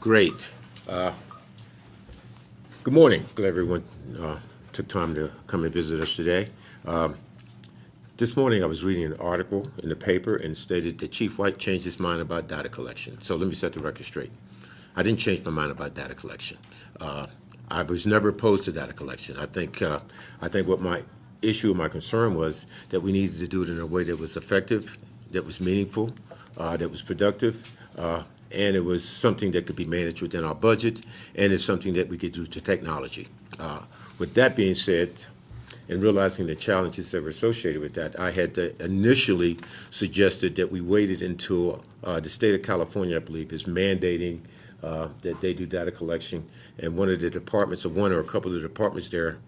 Great. Uh, Good morning. Glad everyone uh, took time to come and visit us today. Um, This morning, I was reading an article in the paper and stated that Chief White changed his mind about data collection. So let me set the record straight. I didn't change my mind about data collection. Uh, I was never opposed to data collection. I think, uh, I think what my issue, my concern was that we needed to do it in a way that was effective, that was meaningful, uh, that was productive, uh, and it was something that could be managed within our budget, and it's something that we could do to technology. Uh, With that being said, and realizing the challenges that were associated with that, I had initially suggested that we waited until uh, the state of California, I believe, is mandating uh, that they do data collection, and one of the departments, or one or a couple of the departments there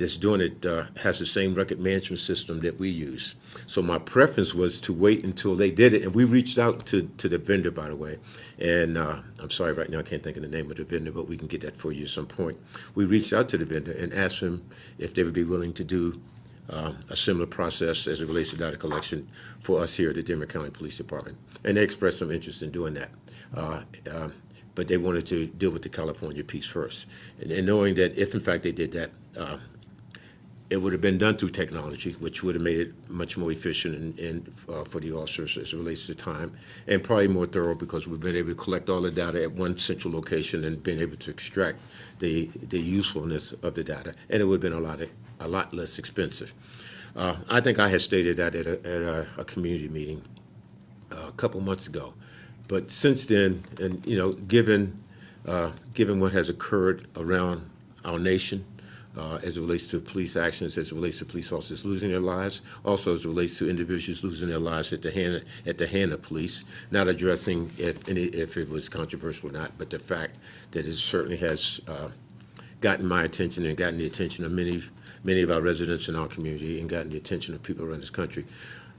that's doing it uh, has the same record management system that we use. So my preference was to wait until they did it, and we reached out to, to the vendor, by the way. And uh, I'm sorry, right now I can't think of the name of the vendor, but we can get that for you at some point. We reached out to the vendor and asked them if they would be willing to do um, a similar process as it relates to data collection for us here at the Denver County Police Department. And they expressed some interest in doing that. Uh, um, but they wanted to deal with the California piece first. And, and knowing that if in fact they did that, uh, it would have been done through technology, which would have made it much more efficient and, and uh, for the officers as it relates to time, and probably more thorough because we've been able to collect all the data at one central location and been able to extract the the usefulness of the data, and it would have been a lot of, a lot less expensive. Uh, I think I had stated that at a, at a, a community meeting uh, a couple months ago, but since then, and you know, given uh, given what has occurred around our nation uh, as it relates to police actions, as it relates to police officers losing their lives, also as it relates to individuals losing their lives at the hand at the hand of police. Not addressing if any if it was controversial or not, but the fact that it certainly has uh, gotten my attention and gotten the attention of many many of our residents in our community and gotten the attention of people around this country.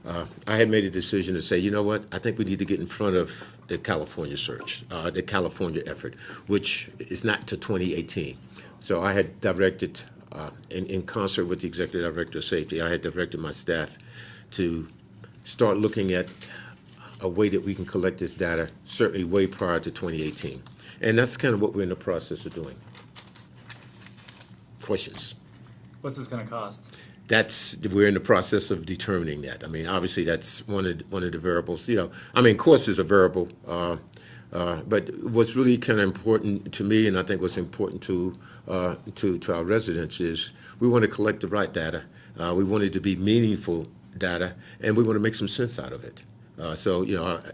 Uh, I had made a decision to say, you know what, I think we need to get in front of the California search, uh, the California effort, which is not to 2018. So I had directed, uh, in, in concert with the Executive Director of Safety, I had directed my staff to start looking at a way that we can collect this data, certainly way prior to 2018. And that's kind of what we're in the process of doing. Questions? What's this gonna cost? That's, we're in the process of determining that. I mean, obviously, that's one of, one of the variables, you know, I mean, cost is a variable, uh, uh, but what's really kind of important to me, and I think what's important to, uh, to, to our residents is, we want to collect the right data, uh, we want it to be meaningful data, and we want to make some sense out of it. Uh, so, you know, I-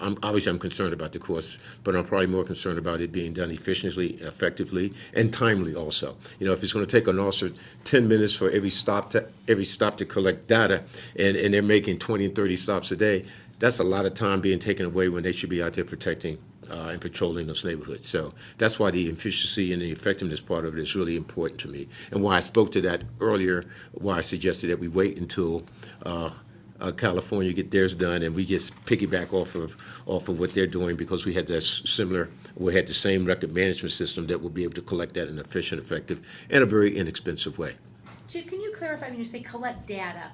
I'm, obviously, I'm concerned about the cost, but I'm probably more concerned about it being done efficiently, effectively, and timely also. You know, if it's gonna take an officer ten minutes for every stop to, every stop to collect data, and, and they're making twenty and thirty stops a day, that's a lot of time being taken away when they should be out there protecting uh, and patrolling those neighborhoods. So that's why the efficiency and the effectiveness part of it is really important to me, and why I spoke to that earlier, why I suggested that we wait until uh, uh, California get theirs done, and we just piggyback off of off of what they're doing because we had that similar, we had the same record management system that will be able to collect that in an efficient, effective, and a very inexpensive way. Chief, can you clarify when you say collect data?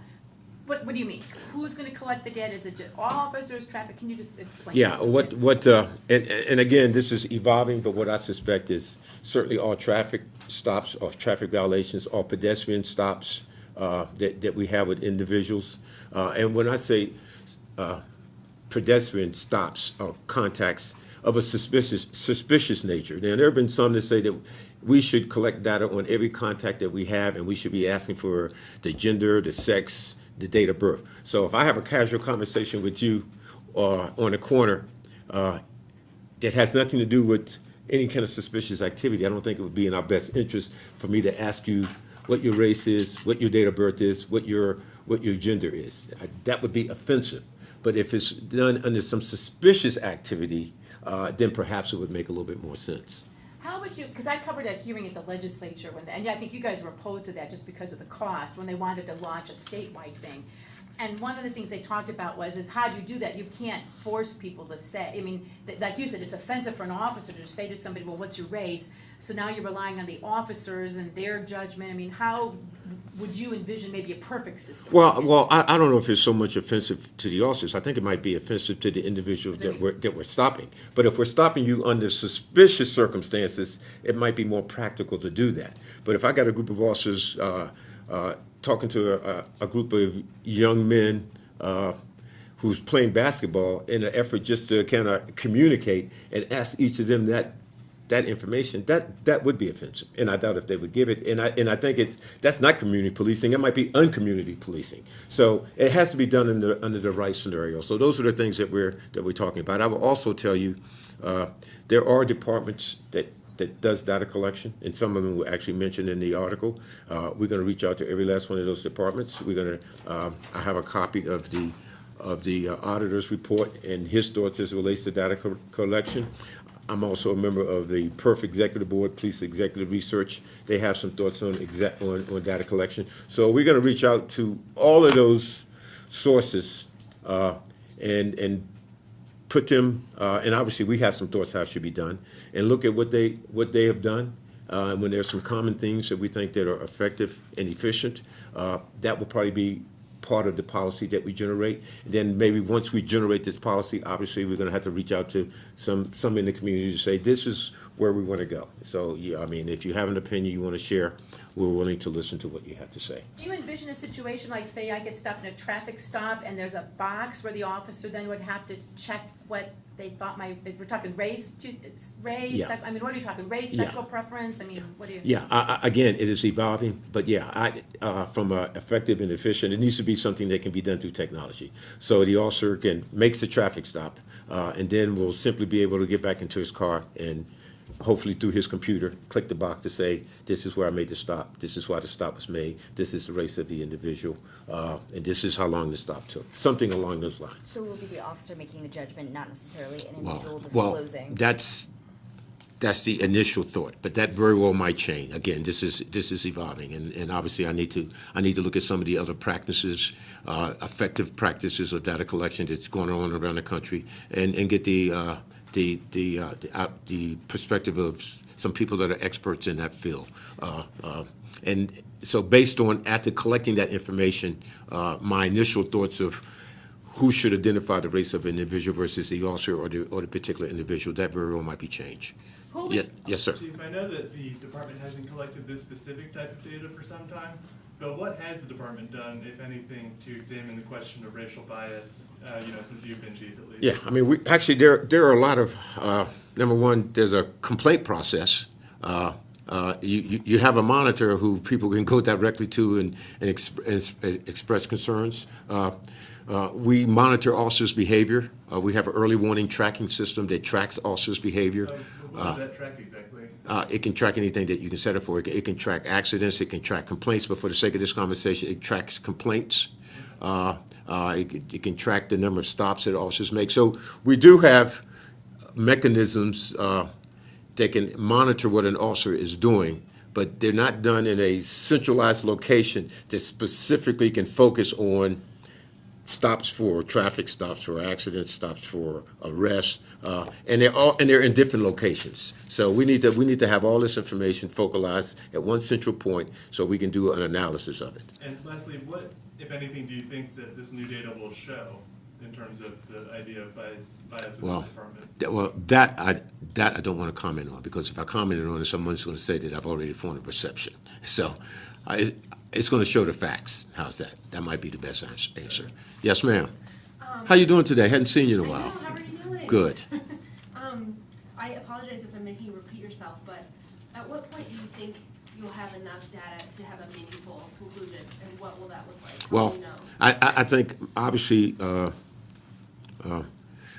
What, what do you mean? Who's gonna collect the data? Is it all officers, traffic? Can you just explain? Yeah, what, what, uh, and, and again, this is evolving, but what I suspect is certainly all traffic stops, or traffic violations, all pedestrian stops, uh, that, that we have with individuals. Uh, and when I say, uh, pedestrian stops or contacts of a suspicious, suspicious nature. Now, there have been some that say that we should collect data on every contact that we have, and we should be asking for the gender, the sex, the date of birth. So if I have a casual conversation with you, uh, on a corner, uh, that has nothing to do with any kind of suspicious activity, I don't think it would be in our best interest for me to ask you what your race is, what your date of birth is, what your, what your gender is. Uh, That would be offensive. But if it's done under some suspicious activity, uh, then perhaps it would make a little bit more sense. How would you, because I covered a hearing at the legislature when, and I think you guys were opposed to that just because of the cost, when they wanted to launch a statewide thing. And one of the things they talked about was, is how do you do that? You can't force people to say, I mean, th- like you said, it's offensive for an officer to say to somebody, well, what's your race? So now you're relying on the officers and their judgment. I mean, how would you envision maybe a perfect system? Well, well, I, I don't know if it's so much offensive to the officers. I think it might be offensive to the individuals that we're, that we're stopping. But if we're stopping you under suspicious circumstances, it might be more practical to do that. But if I got a group of officers, uh, uh, talking to a, a group of young men, uh, who's playing basketball in an effort just to kind of communicate and ask each of them that that information, that that would be offensive, and I doubt if they would give it. And I and I think it's that's not community policing. It might be uncommunity policing. So it has to be done in the, under the right scenario. So those are the things that we're that we're talking about. I will also tell you, uh, there are departments that that does data collection, and some of them were actually mentioned in the article. Uh, we're going to reach out to every last one of those departments. We're going to. Um, I have a copy of the of the uh, auditor's report and his thoughts as it relates to data co- collection. I'm also a member of the PERF Executive Board, Police Executive Research. They have some thoughts on exact, on, on data collection. So we're gonna reach out to all of those sources, uh, and, and put them, uh, and obviously, we have some thoughts how it should be done, and look at what they, what they have done. Uh, and when there's some common things that we think that are effective and efficient, uh, that will probably be part of the policy that we generate. Then maybe once we generate this policy, obviously, we're gonna have to reach out to some, some in the community to say, this is where we wanna go. So, yeah, I mean, if you have an opinion you wanna share, we're willing to listen to what you have to say. Do you envision a situation like, say, I get stopped in a traffic stop and there's a box where the officer then would have to check what they thought my, we're talking race, to- race, Yeah. sec- I mean, what are you talking, race, Yeah. sexual preference, I mean, what do you? Yeah, I, I, again, it is evolving, but yeah, I, uh, from a effective and efficient, it needs to be something that can be done through technology. So the officer can, makes the traffic stop, uh, and then will simply be able to get back into his car and hopefully through his computer, click the box to say, this is where I made the stop, this is why the stop was made, this is the race of the individual, uh, and this is how long the stop took, something along those lines. So it will be the officer making the judgment, not necessarily an Well, individual well, disclosing? that's, that's the initial thought, but that very well might change. Again, this is, this is evolving, and, and obviously I need to, I need to look at some of the other practices, uh, effective practices of data collection that's going on around the country, and, and get the, uh, the, the, uh, the, out- the perspective of some people that are experts in that field. Uh, uh, And so based on, after collecting that information, uh, my initial thoughts of who should identify the race of an individual versus the officer or the, or the particular individual, that very well might be changed. Yeah, yes, sir. Chief, I know that the department hasn't collected this specific type of data for some time, but what has the department done, if anything, to examine the question of racial bias, uh, you know, since you've been chief at least? Yeah, I mean, we, actually, there, there are a lot of, uh, number one, there's a complaint process. Uh, uh, you, you, have a monitor who people can go directly to and, and exp- and express concerns. Uh, uh, we monitor officers' behavior. Uh, we have an early warning tracking system that tracks officers' behavior. Uh, What does that track exactly? Uh, it can track anything that you can set it for. It can, it can track accidents, it can track complaints, but for the sake of this conversation, it tracks complaints. Uh, uh, it, it can track the number of stops that officers make. So we do have mechanisms, that can monitor what an officer is doing, but they're not done in a centralized location that specifically can focus on stops for traffic stops for accidents, stops for arrests, uh, and they're all and they're in different locations. So we need to we need to have all this information focalized at one central point so we can do an analysis of it. And lastly, what, if anything, do you think that this new data will show in terms of the idea of bias, bias within Well, the department? that, well, that I that I don't want to comment on because if I commented on it, someone's going to say that I've already formed a perception. So, I, it's going to show the facts. How's that? That might be the best ans- answer. Yes, ma'am. How you doing today? Hadn't seen you in a while. know, how are you doing? Good. Um, I apologize if I'm making you repeat yourself, but at what point do you think you'll have enough data to have a meaningful conclusion, and what will that look like? How Well, you know? I, I, I think, obviously, uh, uh,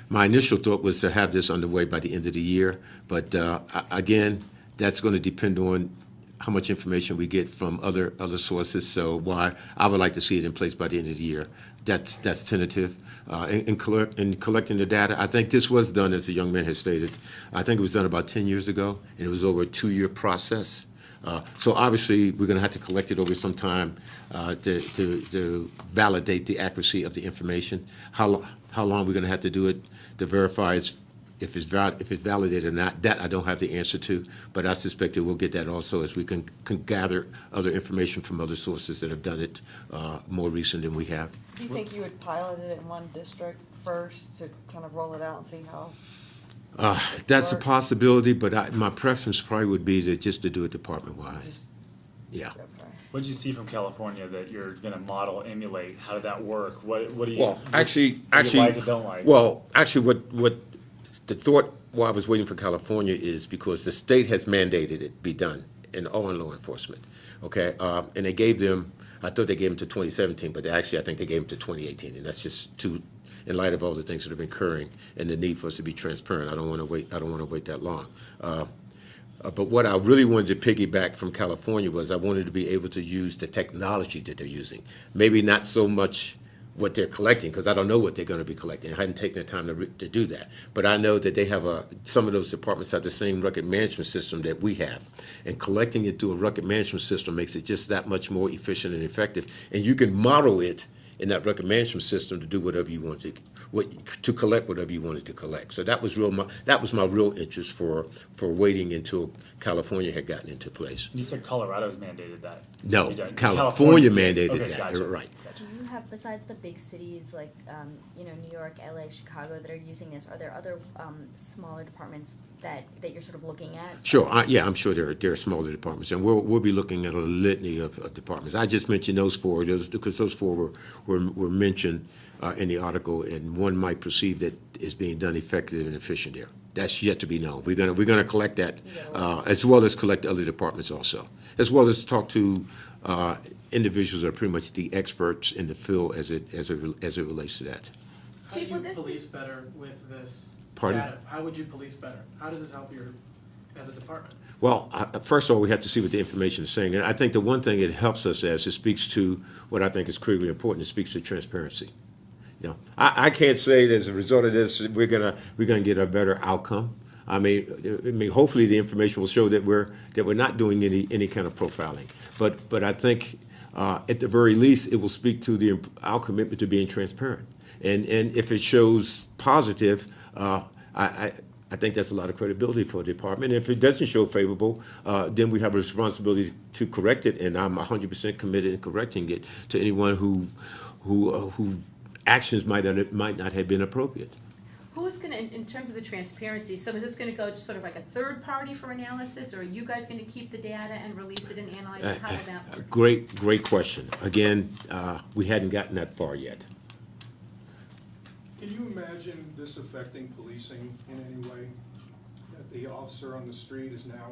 my initial thought was to have this underway by the end of the year, but, uh, a- again, that's gonna depend on how much information we get from other, other sources, so why, I would like to see it in place by the end of the year. That's, that's tentative. Uh, in, in collect, in collecting the data, I think this was done, as the young man has stated, I think it was done about ten years ago, and it was over a two-year process. Uh, So obviously, we're gonna have to collect it over some time uh, to, to, to validate the accuracy of the information. How, lo- how long we're gonna have to do it to verify it's, if it's if it's validated or not, that I don't have the answer to, but I suspect that we'll get that also as we can, can gather other information from other sources that have done it uh, more recent than we have. Do you think you would pilot it in one district first to kind of roll it out and see how? Uh, That's a possibility, but I, my preference probably would be to, just to do it department-wide. Yeah. What did you see from California that you're gonna model, emulate? How did that work? What, what do you? Well, actually, what do you actually. like or don't like? Well, actually, what, what, the thought while I was waiting for California is because the state has mandated it be done in all in law enforcement, okay? Uh, and they gave them, I thought they gave them to twenty seventeen, but they actually, I think they gave them to twenty eighteen, and that's just too, in light of all the things that have been occurring and the need for us to be transparent, I don't wanna wait, I don't wanna wait that long. Uh, uh, But what I really wanted to piggyback from California was I wanted to be able to use the technology that they're using. Maybe not so much what they're collecting, because I don't know what they're gonna be collecting. I hadn't taken the time to, to do that. But I know that they have a, some of those departments have the same record management system that we have. And collecting it through a record management system makes it just that much more efficient and effective. And you can model it in that management system to do whatever you want to, what, to collect whatever you wanted to collect. So that was real, my, that was my real interest for, for waiting until California had gotten into place. You said Colorado's mandated that. No, You don't- California mandated Okay, that, gotcha, right. gotcha. Do you have, besides the big cities like, um, you know, New York, LA, Chicago that are using this, are there other, um, smaller departments that, that you're sort of looking at? Sure, I, yeah, I'm sure there are, there are smaller departments, and we'll, we'll be looking at a litany of, of departments. I just mentioned those four, those, because those four were, were, were mentioned, uh, in the article, and one might perceive that it's being done effective and efficient there. That's yet to be known. We're gonna, we're gonna collect that, uh, as well as collect other departments also, as well as talk to, uh, individuals that are pretty much the experts in the field as it, as it, as it relates to that. How do you would be- police better with this Pardon? data? How would you police better? How does this help your, as a department? Well, I- first of all, we have to see what the information is saying. And I think the one thing it helps us as, it speaks to what I think is critically important, it speaks to transparency. I, I can't say that as a result of this, we're gonna, we're gonna get a better outcome. I mean, I mean, hopefully the information will show that we're, that we're not doing any, any kind of profiling. But, but I think, uh, at the very least, it will speak to the, our commitment to being transparent. And, and if it shows positive, uh, I, I, I think that's a lot of credibility for the department. If it doesn't show favorable, uh, then we have a responsibility to correct it, and I'm hundred percent committed in correcting it to anyone who, who, uh, who actions might, not- might not have been appropriate. Who's gonna, in, in terms of the transparency, so is this gonna go to sort of like a third party for analysis, or are you guys gonna keep the data and release it and analyze it? How would that work? Great, great question. Again, uh, we hadn't gotten that far yet. Can you imagine this affecting policing in any way? That the officer on the street is now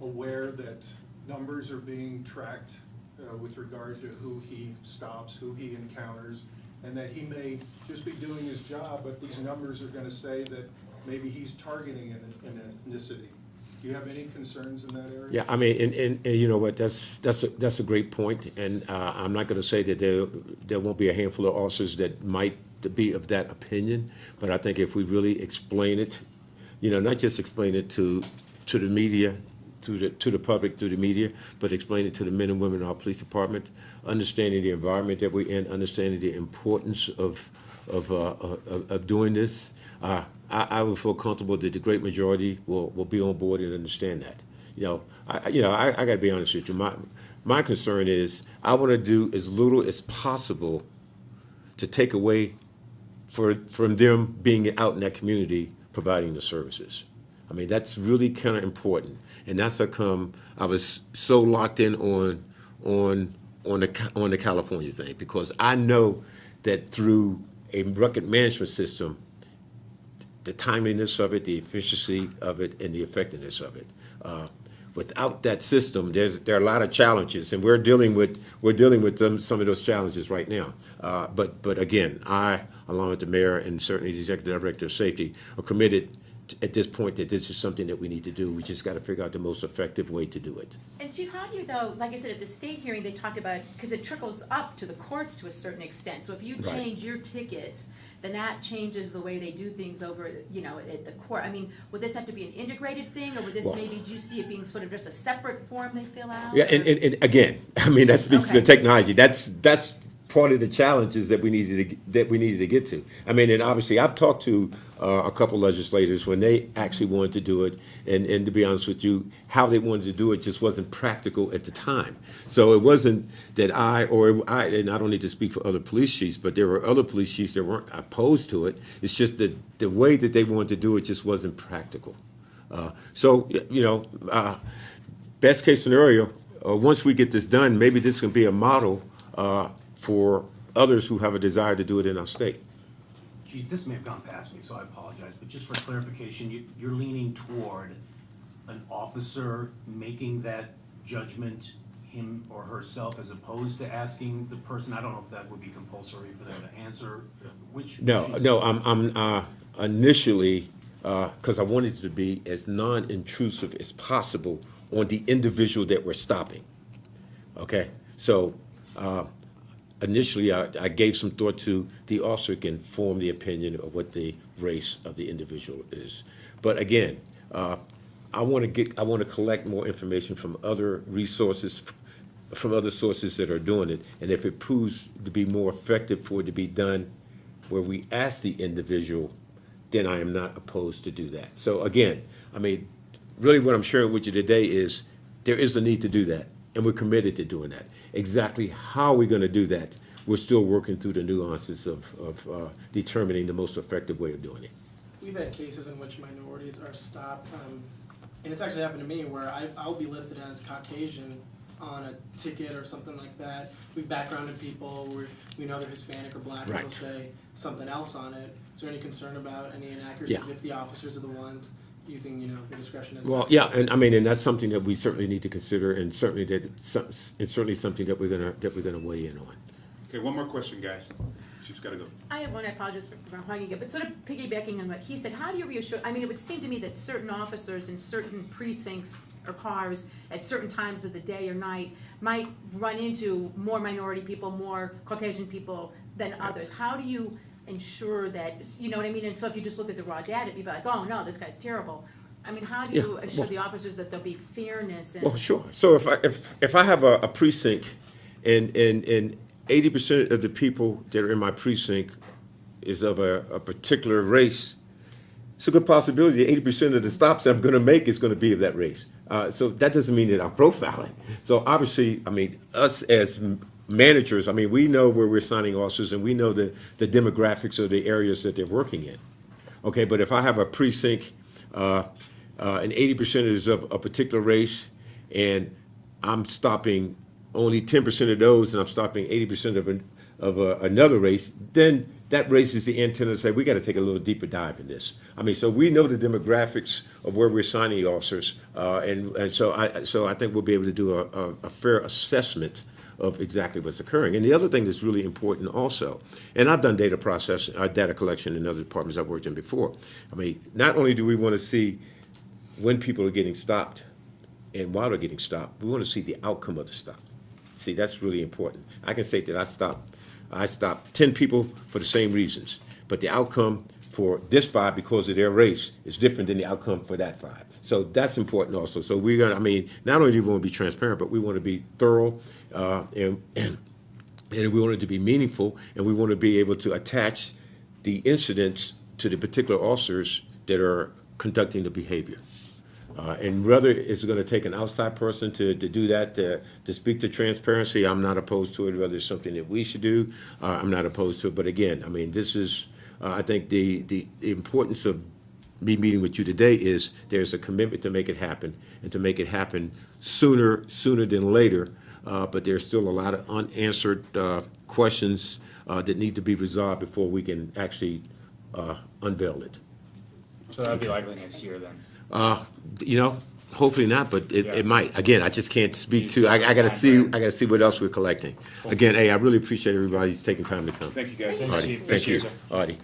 aware that numbers are being tracked uh, with regard to who he stops, who he encounters, and that he may just be doing his job, but these numbers are gonna say that maybe he's targeting an an ethnicity. Do you have any concerns in that area? Yeah, I mean, and, and, and you know what, that's, that's, a that's a great point, and, uh, I'm not gonna say that there, there won't be a handful of officers that might be of that opinion, but I think if we really explain it, you know, not just explain it to, to the media, to the, to the public, through the media, but explain it to the men and women in our police department, understanding the environment that we're in, understanding the importance of, of, uh, of, of doing this. Uh, I, I would feel comfortable that the great majority will, will be on board and understand that. You know, I, you know, I, I gotta be honest with you, my, my concern is, I wanna do as little as possible to take away for, from them being out in that community providing the services. I mean, that's really kind of important. And that's how come I was so locked in on, on, on the, on the California thing, because I know that through a record management system, the timeliness of it, the efficiency of it, and the effectiveness of it. Uh, Without that system, there's, there are a lot of challenges, and we're dealing with, we're dealing with them, some of those challenges right now. Uh, But, but again, I, along with the mayor and certainly the executive director of safety, are committed at this point that this is something that we need to do. We just got to figure out the most effective way to do it. And Chief, how do you though, like I said, at the state hearing, they talked about, because it trickles up to the courts to a certain extent. So if you Right. change your tickets, then that changes the way they do things over, you know, at the court. I mean, would this have to be an integrated thing, or would this Well- maybe, do you see it being sort of just a separate form they fill out? Yeah, and, or- and, and again, I mean, that speaks to the Okay. technology. That's, that's part of the challenges that we needed to, that we needed to get to. I mean, and obviously, I've talked to, uh, a couple legislators when they actually wanted to do it. And, and to be honest with you, how they wanted to do it just wasn't practical at the time. So it wasn't that I, or I, and I don't need to speak for other police chiefs, but there were other police chiefs that weren't opposed to it. It's just that the way that they wanted to do it just wasn't practical. Uh, so, you know, uh, best case scenario, uh, once we get this done, maybe this can be a model uh, for others who have a desire to do it in our state. Chief, this may have gone past me, so I apologize, but just for clarification, you, you're leaning toward an officer making that judgment, him or herself, as opposed to asking the person, I don't know if that would be compulsory for them to answer, which? No, which no, I'm, I'm uh, initially, because I wanted it to be as non-intrusive as possible on the individual that we're stopping. Okay, so uh, initially, I, I gave some thought to the officer can form the opinion of what the race of the individual is. But again, uh, I want to get, I want to collect more information from other resources, from other sources that are doing it. And if it proves to be more effective for it to be done where we ask the individual, then I am not opposed to do that. So again, I mean, really what I'm sharing with you today is there is a need to do that, and we're committed to doing that. Exactly how we're gonna do that, we're still working through the nuances of, of uh, determining the most effective way of doing it. We've had cases in which minorities are stopped, um, and it's actually happened to me where I, I'll be listed as Caucasian on a ticket or something like that. We've backgrounded people, where we know they're Hispanic or black, and they'll say something else on it. Is there any concern about any inaccuracies Yeah. if the officers are the ones using, you know, their discretion as? Well, yeah, and I mean, and that's something that we certainly need to consider, and certainly that, it's some- it's certainly something that we're gonna, that we're gonna weigh in on. Okay, one more question, guys. She's gotta go. I have one, I apologize for for hogging it, but sort of piggybacking on what he said, how do you reassure, I mean, it would seem to me that certain officers in certain precincts or cars at certain times of the day or night might run into more minority people, more Caucasian people than others. How do you ensure that, you know what I mean? And so if you just look at the raw data, you'd be like, oh, no, this guy's terrible. I mean, how do you assure well- the officers that there'll be fairness and? Well, sure. So if I, if, if I have a, a precinct and, and, and eighty percent of the people that are in my precinct is of a, a particular race, it's a good possibility that eighty percent of the stops I'm gonna make is gonna be of that race. Uh, so that doesn't mean that I'm profiling. So obviously, I mean, us as m- managers, I mean, we know where we're signing officers and we know the, the demographics of the areas that they're working in. Okay, but if I have a precinct, uh, uh, and eighty percent is of a particular race, and I'm stopping only ten percent of those, and I'm stopping eighty percent of an, of a, another race, then that raises the antenna to say, we gotta take a little deeper dive in this. I mean, so we know the demographics of where we're signing officers, uh, and, and so I, so I think we'll be able to do a, a, a fair assessment of exactly what's occurring. And the other thing that's really important also, and I've done data processing, uh, data collection in other departments I've worked in before. I mean, not only do we want to see when people are getting stopped and why they're getting stopped, we want to see the outcome of the stop. See, that's really important. I can say that I stopped, I stopped ten people for the same reasons, but the outcome for this five because of their race is different than the outcome for that five. So that's important also. So we're gonna, I mean, not only do we want to be transparent, but we want to be thorough, uh, and, and we want it to be meaningful, and we want to be able to attach the incidents to the particular officers that are conducting the behavior. Uh, and whether it's gonna take an outside person to, to do that, to, to speak to transparency, I'm not opposed to it, whether it's something that we should do, uh, I'm not opposed to it, but again, I mean, this is, uh, I think the the importance of me meeting with you today is there's a commitment to make it happen, and to make it happen sooner, sooner than later, uh, but there's still a lot of unanswered, uh, questions, uh, that need to be resolved before we can actually, uh, unveil it. So that'd be likely next year then. Uh, you know, hopefully not, but it, Yeah. it might. Again, I just can't speak Needs to, to I, I gotta see, I gotta see what else we're collecting. Again, hey, I really appreciate everybody's taking time to come. Thank you, guys. Thanks, Artie, Chief. thank you, Appreciate you. Artie.